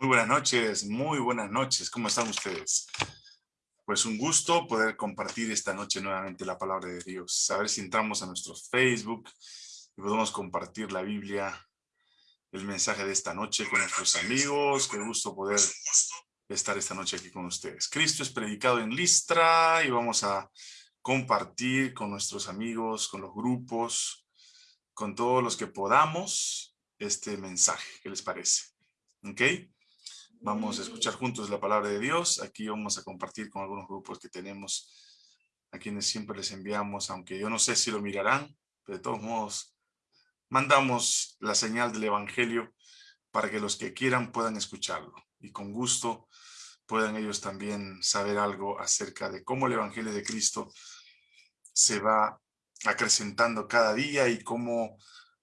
Muy buenas noches, muy buenas noches. ¿Cómo están ustedes? Pues un gusto poder compartir esta noche nuevamente la palabra de Dios. A ver si entramos a nuestro Facebook y podemos compartir la Biblia, el mensaje de esta noche con nuestros amigos. Qué gusto poder estar esta noche aquí con ustedes. Cristo es predicado en Listra y vamos a compartir con nuestros amigos, con los grupos, con todos los que podamos este mensaje. ¿Qué les parece? ¿Ok? Vamos a escuchar juntos la palabra de Dios. Aquí vamos a compartir con algunos grupos que tenemos, a quienes siempre les enviamos, aunque yo no sé si lo mirarán, pero de todos modos, mandamos la señal del Evangelio para que los que quieran puedan escucharlo. Y con gusto puedan ellos también saber algo acerca de cómo el Evangelio de Cristo se va acrecentando cada día y cómo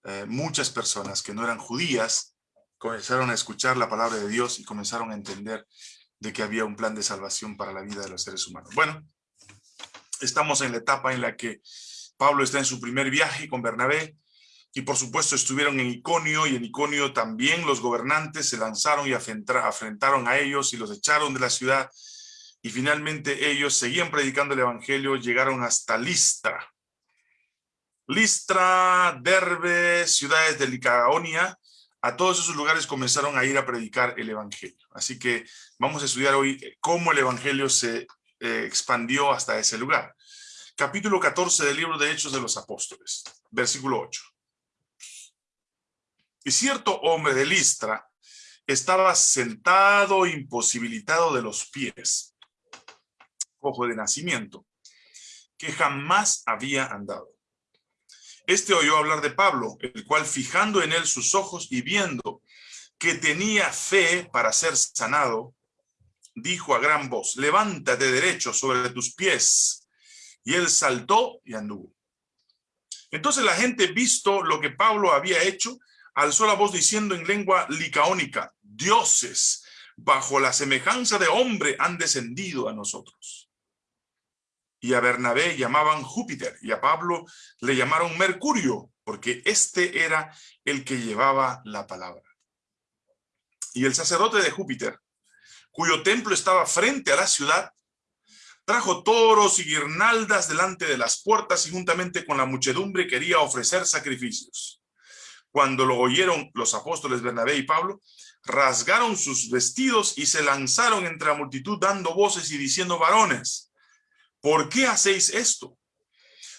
eh, muchas personas que no eran judías comenzaron a escuchar la palabra de Dios y comenzaron a entender de que había un plan de salvación para la vida de los seres humanos. Bueno, estamos en la etapa en la que Pablo está en su primer viaje con Bernabé y por supuesto estuvieron en Iconio y en Iconio también los gobernantes se lanzaron y afrentaron a ellos y los echaron de la ciudad y finalmente ellos seguían predicando el evangelio, llegaron hasta Listra. Listra, Derbe, ciudades de Licaonia, a todos esos lugares comenzaron a ir a predicar el Evangelio. Así que vamos a estudiar hoy cómo el Evangelio se eh, expandió hasta ese lugar. Capítulo 14 del libro de Hechos de los Apóstoles, versículo 8. Y cierto hombre de Listra estaba sentado imposibilitado de los pies, ojo de nacimiento, que jamás había andado. Este oyó hablar de Pablo, el cual fijando en él sus ojos y viendo que tenía fe para ser sanado, dijo a gran voz, levántate derecho sobre tus pies. Y él saltó y anduvo. Entonces la gente, visto lo que Pablo había hecho, alzó la voz diciendo en lengua licaónica, dioses, bajo la semejanza de hombre han descendido a nosotros y a Bernabé llamaban Júpiter, y a Pablo le llamaron Mercurio, porque este era el que llevaba la palabra. Y el sacerdote de Júpiter, cuyo templo estaba frente a la ciudad, trajo toros y guirnaldas delante de las puertas y juntamente con la muchedumbre quería ofrecer sacrificios. Cuando lo oyeron los apóstoles Bernabé y Pablo, rasgaron sus vestidos y se lanzaron entre la multitud dando voces y diciendo varones, ¿Por qué hacéis esto?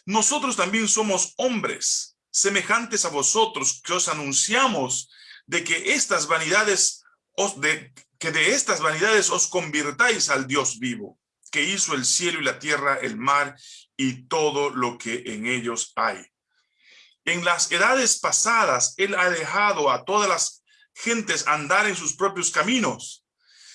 Nosotros también somos hombres, semejantes a vosotros, que os anunciamos de que estas vanidades, os de, que de estas vanidades os convirtáis al Dios vivo, que hizo el cielo y la tierra, el mar y todo lo que en ellos hay. En las edades pasadas, Él ha dejado a todas las gentes andar en sus propios caminos.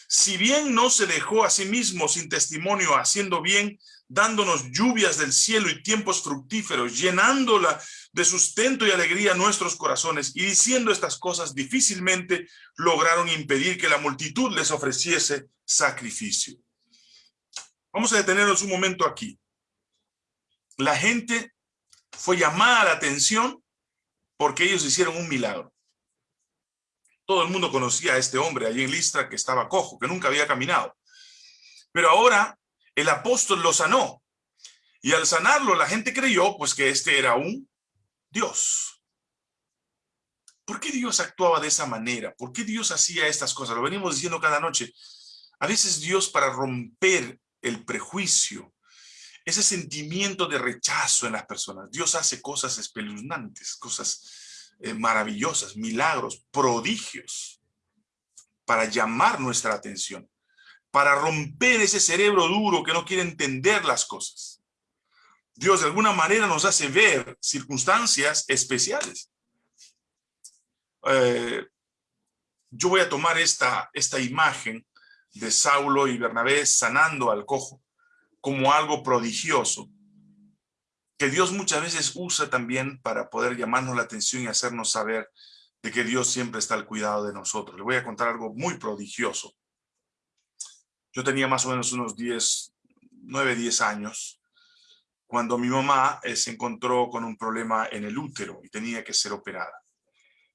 Si bien no se dejó a sí mismo sin testimonio haciendo bien, dándonos lluvias del cielo y tiempos fructíferos, llenándola de sustento y alegría nuestros corazones, y diciendo estas cosas difícilmente lograron impedir que la multitud les ofreciese sacrificio. Vamos a detenernos un momento aquí. La gente fue llamada la atención porque ellos hicieron un milagro. Todo el mundo conocía a este hombre allí en Listra que estaba cojo, que nunca había caminado. Pero ahora el apóstol lo sanó. Y al sanarlo, la gente creyó pues que este era un Dios. ¿Por qué Dios actuaba de esa manera? ¿Por qué Dios hacía estas cosas? Lo venimos diciendo cada noche. A veces Dios para romper el prejuicio, ese sentimiento de rechazo en las personas, Dios hace cosas espeluznantes, cosas eh, maravillosas, milagros, prodigios, para llamar nuestra atención para romper ese cerebro duro que no quiere entender las cosas. Dios de alguna manera nos hace ver circunstancias especiales. Eh, yo voy a tomar esta, esta imagen de Saulo y Bernabé sanando al cojo como algo prodigioso, que Dios muchas veces usa también para poder llamarnos la atención y hacernos saber de que Dios siempre está al cuidado de nosotros. Le voy a contar algo muy prodigioso. Yo tenía más o menos unos 10, 9, 10 años, cuando mi mamá eh, se encontró con un problema en el útero y tenía que ser operada.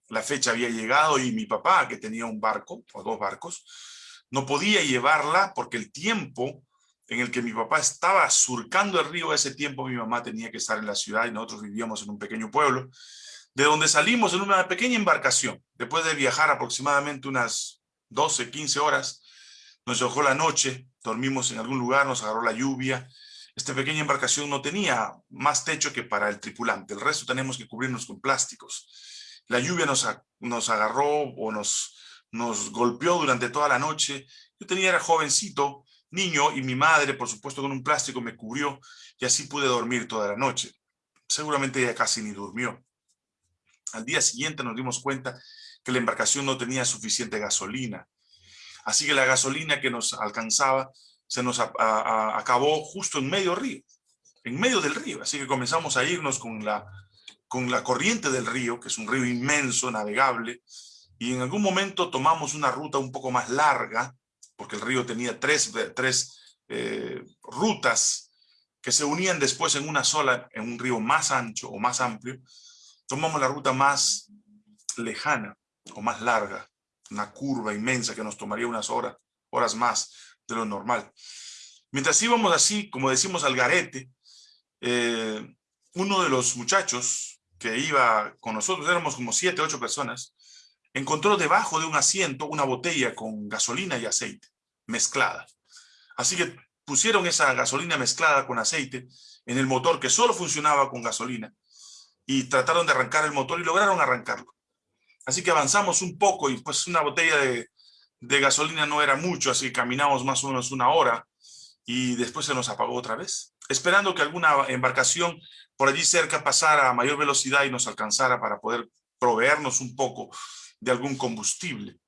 la fecha había llegado y mi papá, que tenía un barco o dos barcos, no podía llevarla porque el tiempo en el que mi papá estaba surcando el río, ese tiempo mi mamá tenía que estar en la ciudad y nosotros vivíamos en un pequeño pueblo, de donde salimos en una pequeña embarcación. Después de viajar aproximadamente unas 12, 15 horas, nos dejó la noche, dormimos en algún lugar, nos agarró la lluvia. Esta pequeña embarcación no tenía más techo que para el tripulante, el resto tenemos que cubrirnos con plásticos. La lluvia nos, nos agarró o nos, nos golpeó durante toda la noche. Yo tenía, era jovencito, niño, y mi madre, por supuesto, con un plástico me cubrió y así pude dormir toda la noche. Seguramente ella casi ni durmió. Al día siguiente nos dimos cuenta que la embarcación no tenía suficiente gasolina. Así que la gasolina que nos alcanzaba se nos acabó justo en medio río, en medio del río. Así que comenzamos a irnos con la, con la corriente del río, que es un río inmenso, navegable, y en algún momento tomamos una ruta un poco más larga, porque el río tenía tres, tres eh, rutas que se unían después en una sola, en un río más ancho o más amplio, tomamos la ruta más lejana o más larga, una curva inmensa que nos tomaría unas horas, horas más de lo normal. Mientras íbamos así, como decimos al garete, eh, uno de los muchachos que iba con nosotros, éramos como siete, ocho personas, encontró debajo de un asiento una botella con gasolina y aceite mezclada. Así que pusieron esa gasolina mezclada con aceite en el motor que solo funcionaba con gasolina y trataron de arrancar el motor y lograron arrancarlo. Así que avanzamos un poco y pues una botella de, gasolina no era mucho, así que caminamos más o menos una hora y después se nos apagó otra vez, esperando que alguna embarcación por allí cerca pasara a mayor velocidad y nos alcanzara para poder proveernos un poco de algún combustible.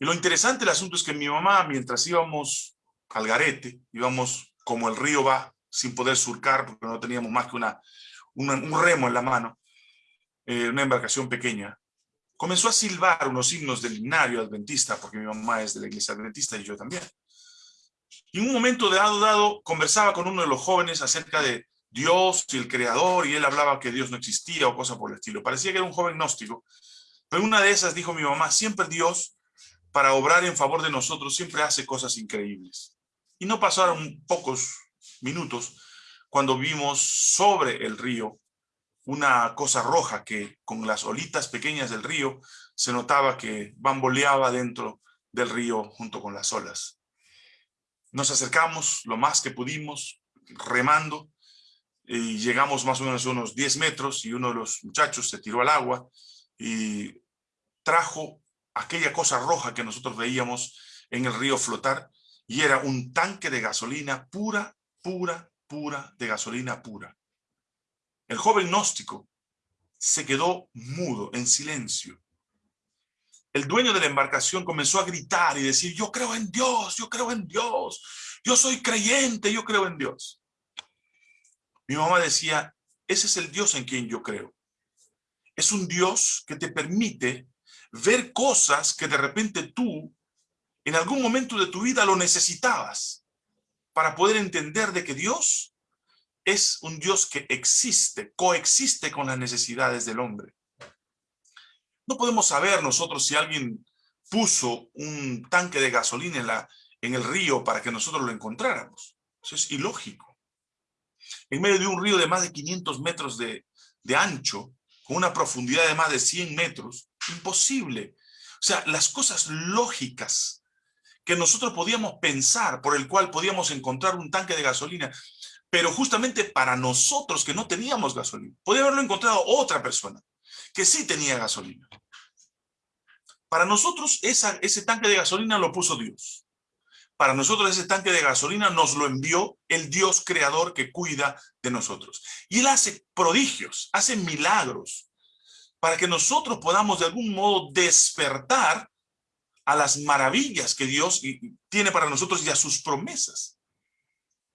Y lo interesante del asunto es que mi mamá, mientras íbamos al garete, íbamos como el río va, sin poder surcar, porque no teníamos más que una, un remo en la mano, eh, una embarcación pequeña, comenzó a silbar unos himnos del himnario adventista, porque mi mamá es de la iglesia adventista y yo también. Y en un momento dado, dado conversaba con uno de los jóvenes acerca de Dios y el creador, y él hablaba que Dios no existía o cosas por el estilo. Parecía que era un joven gnóstico. Pero una de esas dijo mi mamá, siempre Dios, para obrar en favor de nosotros, siempre hace cosas increíbles. Y no pasaron pocos minutos cuando vimos sobre el río una cosa roja que con las olitas pequeñas del río se notaba que bamboleaba dentro del río junto con las olas. Nos acercamos lo más que pudimos, remando, y llegamos más o menos unos 10 metros y uno de los muchachos se tiró al agua y trajo aquella cosa roja que nosotros veíamos en el río flotar y era un tanque de gasolina pura, pura, pura, de gasolina pura. El joven gnóstico se quedó mudo, en silencio. El dueño de la embarcación comenzó a gritar y decir, yo creo en Dios, yo creo en Dios, yo soy creyente, yo creo en Dios. Mi mamá decía, ese es el Dios en quien yo creo. Es un Dios que te permite ver cosas que de repente tú, en algún momento de tu vida, lo necesitabas para poder entender de que Dios es un Dios que existe, coexiste con las necesidades del hombre. No podemos saber nosotros si alguien puso un tanque de gasolina en, la, en el río para que nosotros lo encontráramos. Eso es ilógico. En medio de un río de más de 500 metros de, de ancho, con una profundidad de más de 100 metros, imposible. O sea, las cosas lógicas que nosotros podíamos pensar, por el cual podíamos encontrar un tanque de gasolina, pero justamente para nosotros que no teníamos gasolina, podía haberlo encontrado otra persona que sí tenía gasolina. Para nosotros ese tanque de gasolina lo puso Dios. Para nosotros ese tanque de gasolina nos lo envió el Dios creador que cuida de nosotros. Y Él hace prodigios, hace milagros, para que nosotros podamos de algún modo despertar a las maravillas que Dios tiene para nosotros y a sus promesas.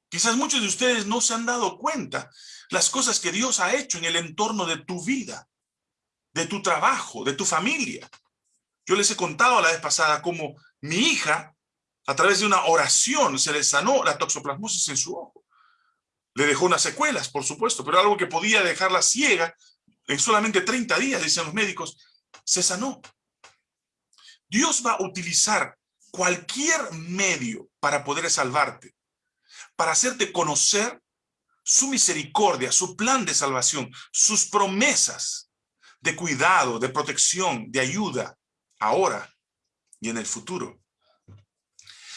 Quizás muchos de ustedes no se han dado cuenta las cosas que Dios ha hecho en el entorno de tu vida, de tu trabajo, de tu familia. Yo les he contado la vez pasada cómo mi hija, a través de una oración, se le sanó la toxoplasmosis en su ojo. Le dejó unas secuelas, por supuesto, pero algo que podía dejarla ciega en solamente 30 días, dicen los médicos, se sanó. Dios va a utilizar cualquier medio para poder salvarte, para hacerte conocer su misericordia, su plan de salvación, sus promesas de cuidado, de protección, de ayuda, ahora y en el futuro.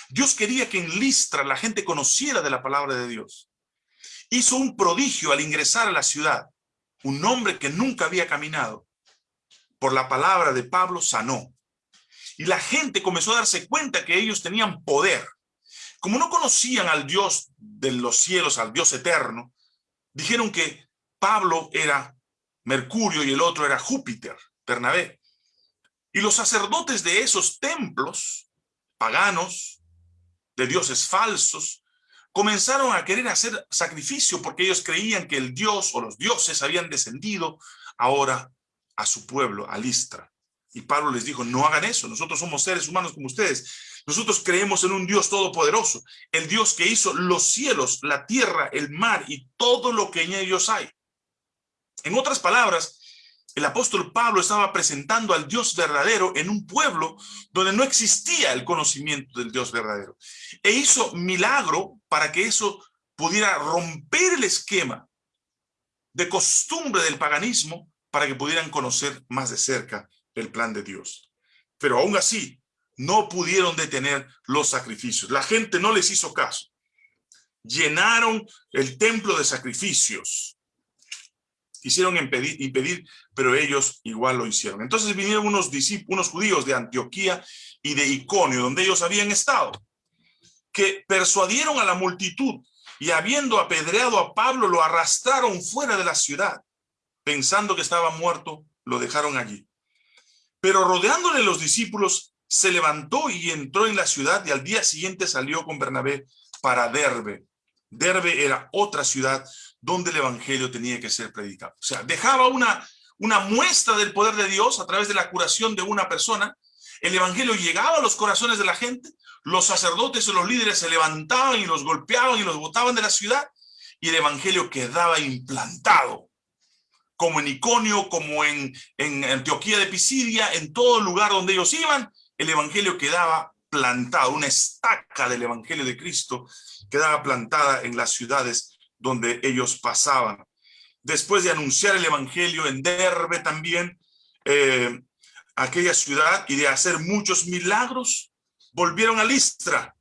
Dios quería que en Listra la gente conociera de la palabra de Dios. Hizo un prodigio al ingresar a la ciudad. Un hombre que nunca había caminado. Por la palabra de Pablo sanó. Y la gente comenzó a darse cuenta que ellos tenían poder. Como no conocían al Dios de los cielos, al Dios eterno, dijeron que Pablo era Mercurio y el otro era Júpiter, Bernabé. Y los sacerdotes de esos templos paganos, de dioses falsos, comenzaron a querer hacer sacrificio porque ellos creían que el dios o los dioses habían descendido ahora a su pueblo, a Listra. Y Pablo les dijo, no hagan eso, nosotros somos seres humanos como ustedes. Nosotros creemos en un Dios todopoderoso, el Dios que hizo los cielos, la tierra, el mar y todo lo que en ellos hay. En otras palabras, el apóstol Pablo estaba presentando al Dios verdadero en un pueblo donde no existía el conocimiento del Dios verdadero. E hizo milagro para que eso pudiera romper el esquema de costumbre del paganismo para que pudieran conocer más de cerca el plan de Dios. Pero aún así, no pudieron detener los sacrificios. La gente no les hizo caso. Llenaron el templo de sacrificios quisieron impedir, impedir, pero ellos igual lo hicieron. Entonces vinieron unos, unos judíos de Antioquía y de Iconio, donde ellos habían estado, que persuadieron a la multitud y habiendo apedreado a Pablo, lo arrastraron fuera de la ciudad. Pensando que estaba muerto, lo dejaron allí. Pero rodeándole los discípulos, se levantó y entró en la ciudad y al día siguiente salió con Bernabé para Derbe. Derbe era otra ciudad donde el evangelio tenía que ser predicado. O sea, dejaba una, una muestra del poder de Dios a través de la curación de una persona. El evangelio llegaba a los corazones de la gente. Los sacerdotes o los líderes se levantaban y los golpeaban y los botaban de la ciudad. Y el evangelio quedaba implantado. Como en Iconio, como en, en Antioquía de Pisidia, en todo lugar donde ellos iban, el evangelio quedaba plantado. Una estaca del evangelio de Cristo quedaba plantada en las ciudades donde ellos pasaban. Después de anunciar el evangelio en Derbe también, eh, aquella ciudad, y de hacer muchos milagros, volvieron a Listra,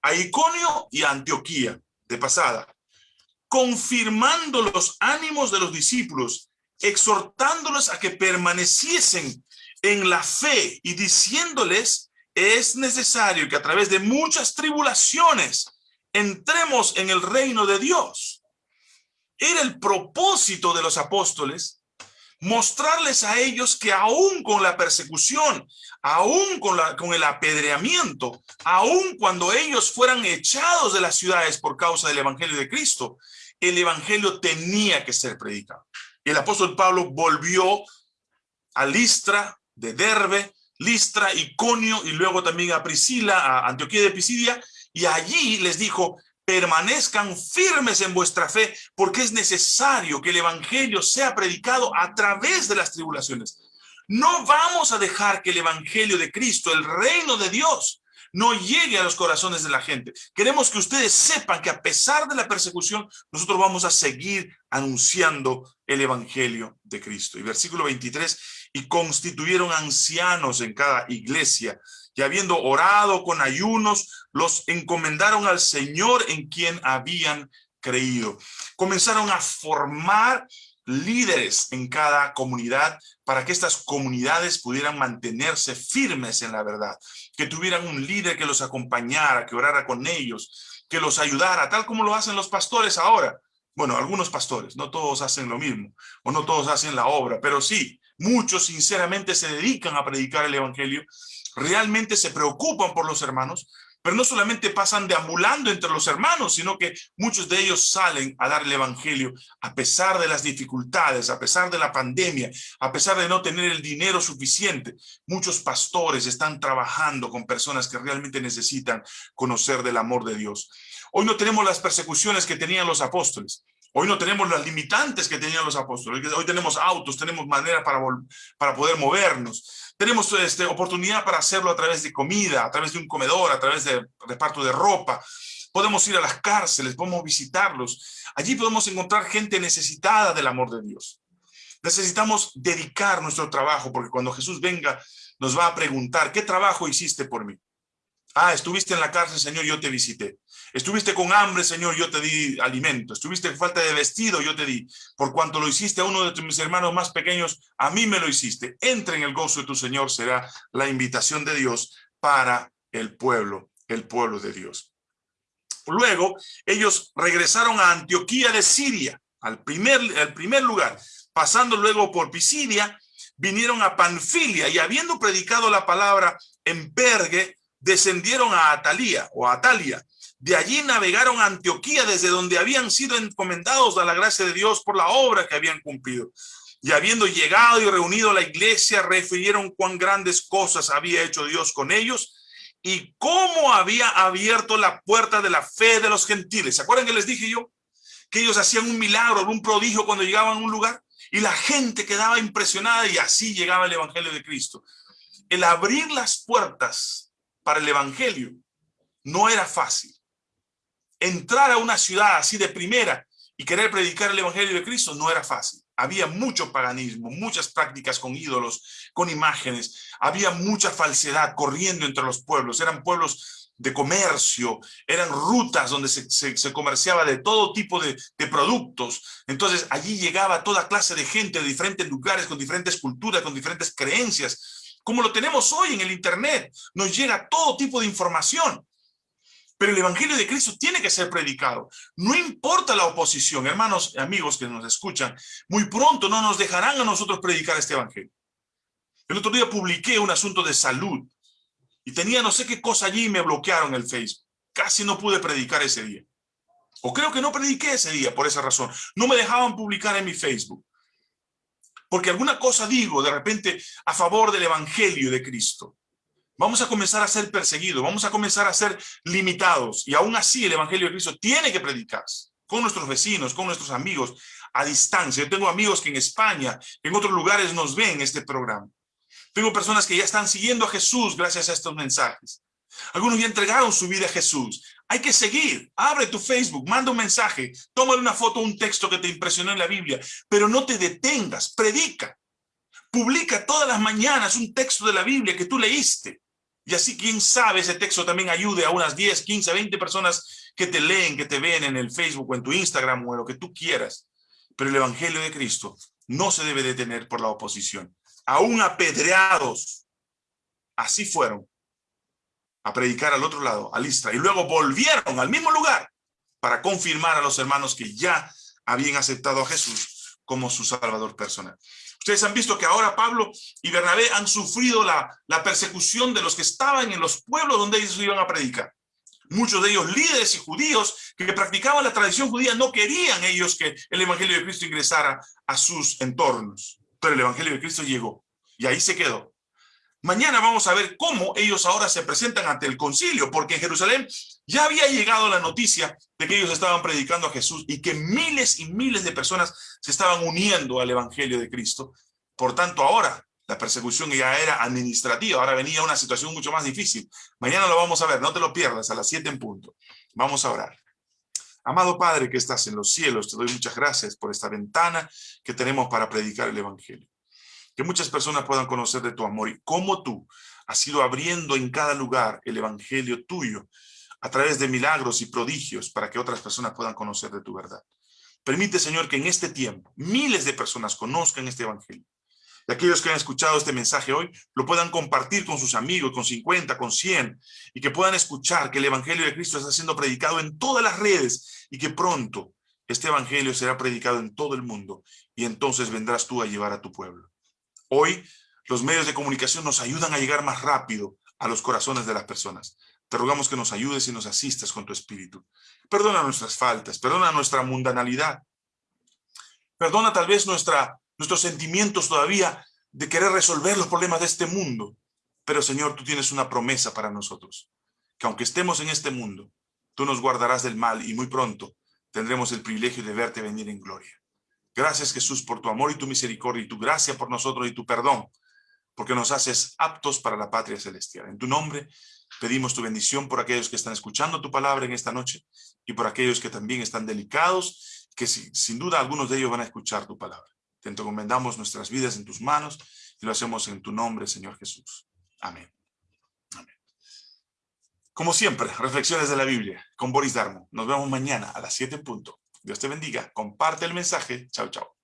a Iconio y a Antioquía, de pasada, confirmando los ánimos de los discípulos, exhortándolos a que permaneciesen en la fe y diciéndoles, es necesario que a través de muchas tribulaciones entremos en el reino de Dios. Era el propósito de los apóstoles mostrarles a ellos que aún con la persecución, aún con, la, con el apedreamiento, aún cuando ellos fueran echados de las ciudades por causa del evangelio de Cristo, el evangelio tenía que ser predicado. El apóstol Pablo volvió a Listra, de Derbe, Listra, Iconio y luego también a Priscila, a Antioquía de Pisidia, y allí les dijo, permanezcan firmes en vuestra fe, porque es necesario que el evangelio sea predicado a través de las tribulaciones. No vamos a dejar que el evangelio de Cristo, el reino de Dios, no llegue a los corazones de la gente. Queremos que ustedes sepan que a pesar de la persecución, nosotros vamos a seguir anunciando el evangelio de Cristo. Y versículo 23, y constituyeron ancianos en cada iglesia, y habiendo orado con ayunos, los encomendaron al Señor en quien habían creído. Comenzaron a formar líderes en cada comunidad para que estas comunidades pudieran mantenerse firmes en la verdad, que tuvieran un líder que los acompañara, que orara con ellos, que los ayudara, tal como lo hacen los pastores ahora. Bueno, algunos pastores, no todos hacen lo mismo, o no todos hacen la obra, pero sí, muchos sinceramente se dedican a predicar el evangelio realmente se preocupan por los hermanos, pero no solamente pasan deambulando entre los hermanos, sino que muchos de ellos salen a dar el evangelio a pesar de las dificultades, a pesar de la pandemia, a pesar de no tener el dinero suficiente. Muchos pastores están trabajando con personas que realmente necesitan conocer del amor de Dios. Hoy no tenemos las persecuciones que tenían los apóstoles. Hoy no tenemos las limitantes que tenían los apóstoles. Hoy tenemos autos, tenemos manera para, para poder movernos. Tenemos este, oportunidad para hacerlo a través de comida, a través de un comedor, a través de reparto de ropa. Podemos ir a las cárceles, podemos visitarlos. Allí podemos encontrar gente necesitada del amor de Dios. Necesitamos dedicar nuestro trabajo, porque cuando Jesús venga, nos va a preguntar, ¿qué trabajo hiciste por mí? Ah, estuviste en la cárcel, Señor, yo te visité. Estuviste con hambre, Señor, yo te di alimento. Estuviste en falta de vestido, yo te di. Por cuanto lo hiciste a uno de mis hermanos más pequeños, a mí me lo hiciste. Entra en el gozo de tu Señor, será la invitación de Dios para el pueblo, el pueblo de Dios. Luego, ellos regresaron a Antioquía de Siria, al primer, al primer lugar. Pasando luego por Pisidia, vinieron a Panfilia y habiendo predicado la palabra en Pergue, descendieron a Atalía o Atalia. De allí navegaron a Antioquía, desde donde habían sido encomendados a la gracia de Dios por la obra que habían cumplido. Y habiendo llegado y reunido a la iglesia, refirieron cuán grandes cosas había hecho Dios con ellos y cómo había abierto la puerta de la fe de los gentiles. ¿Se acuerdan que les dije yo? Que ellos hacían un milagro, un prodigio cuando llegaban a un lugar y la gente quedaba impresionada y así llegaba el evangelio de Cristo. El abrir las puertas para el evangelio no era fácil. Entrar a una ciudad así de primera y querer predicar el evangelio de Cristo no era fácil. Había mucho paganismo, muchas prácticas con ídolos, con imágenes. Había mucha falsedad corriendo entre los pueblos. Eran pueblos de comercio, eran rutas donde se, comerciaba de todo tipo de, productos. Entonces allí llegaba toda clase de gente de diferentes lugares, con diferentes culturas, con diferentes creencias. Como lo tenemos hoy en el internet, nos llega todo tipo de información. Pero el Evangelio de Cristo tiene que ser predicado. No importa la oposición, hermanos, amigos que nos escuchan, muy pronto no nos dejarán a nosotros predicar este Evangelio. El otro día publiqué un asunto de salud y tenía no sé qué cosa allí y me bloquearon el Facebook. Casi no pude predicar ese día. O creo que no prediqué ese día por esa razón. No me dejaban publicar en mi Facebook. Porque alguna cosa digo de repente a favor del Evangelio de Cristo. Vamos a comenzar a ser perseguidos, vamos a comenzar a ser limitados. Y aún así el Evangelio de Cristo tiene que predicarse con nuestros vecinos, con nuestros amigos, a distancia. Tengo amigos que en España, en otros lugares nos ven este programa. Tengo personas que ya están siguiendo a Jesús gracias a estos mensajes. Algunos ya entregaron su vida a Jesús. Hay que seguir. Abre tu Facebook, manda un mensaje, toma una foto, un texto que te impresionó en la Biblia, pero no te detengas, predica. Publica todas las mañanas un texto de la Biblia que tú leíste. Y así, quién sabe, ese texto también ayude a unas 10, 15, 20 personas que te leen, que te ven en el Facebook o en tu Instagram o en lo que tú quieras. Pero el Evangelio de Cristo no se debe detener por la oposición. Aún apedreados, así fueron a predicar al otro lado, a Listra, y luego volvieron al mismo lugar para confirmar a los hermanos que ya habían aceptado a Jesús como su salvador personal. Ustedes han visto que ahora Pablo y Bernabé han sufrido la, la persecución de los que estaban en los pueblos donde ellos iban a predicar. Muchos de ellos líderes y judíos que practicaban la tradición judía no querían ellos que el evangelio de Cristo ingresara a sus entornos. Pero el evangelio de Cristo llegó y ahí se quedó. Mañana vamos a ver cómo ellos ahora se presentan ante el concilio, porque en Jerusalén ya había llegado la noticia de que ellos estaban predicando a Jesús y que miles y miles de personas se estaban uniendo al evangelio de Cristo. Por tanto, ahora la persecución ya era administrativa, ahora venía una situación mucho más difícil. Mañana lo vamos a ver, no te lo pierdas, a las 7 en punto. Vamos a orar. Amado Padre que estás en los cielos, te doy muchas gracias por esta ventana que tenemos para predicar el evangelio que muchas personas puedan conocer de tu amor y cómo tú has ido abriendo en cada lugar el evangelio tuyo a través de milagros y prodigios para que otras personas puedan conocer de tu verdad. Permite, Señor, que en este tiempo miles de personas conozcan este evangelio. Y aquellos que han escuchado este mensaje hoy lo puedan compartir con sus amigos, con 50, con 100, y que puedan escuchar que el evangelio de Cristo está siendo predicado en todas las redes y que pronto este evangelio será predicado en todo el mundo y entonces vendrás tú a llevar a tu pueblo. Hoy los medios de comunicación nos ayudan a llegar más rápido a los corazones de las personas. Te rogamos que nos ayudes y nos asistas con tu espíritu. Perdona nuestras faltas, perdona nuestra mundanalidad. Perdona tal vez nuestra, nuestros sentimientos todavía de querer resolver los problemas de este mundo. Pero Señor, tú tienes una promesa para nosotros, que aunque estemos en este mundo, tú nos guardarás del mal y muy pronto tendremos el privilegio de verte venir en gloria. Gracias Jesús por tu amor y tu misericordia y tu gracia por nosotros y tu perdón, porque nos haces aptos para la patria celestial. En tu nombre pedimos tu bendición por aquellos que están escuchando tu palabra en esta noche y por aquellos que también están delicados, que sin duda algunos de ellos van a escuchar tu palabra. Te encomendamos nuestras vidas en tus manos y lo hacemos en tu nombre, Señor Jesús. Amén. Amén. Como siempre, reflexiones de la Biblia con Boris Darmo. Nos vemos mañana a las 7 en punto. Dios te bendiga. Comparte el mensaje. Chao, chao.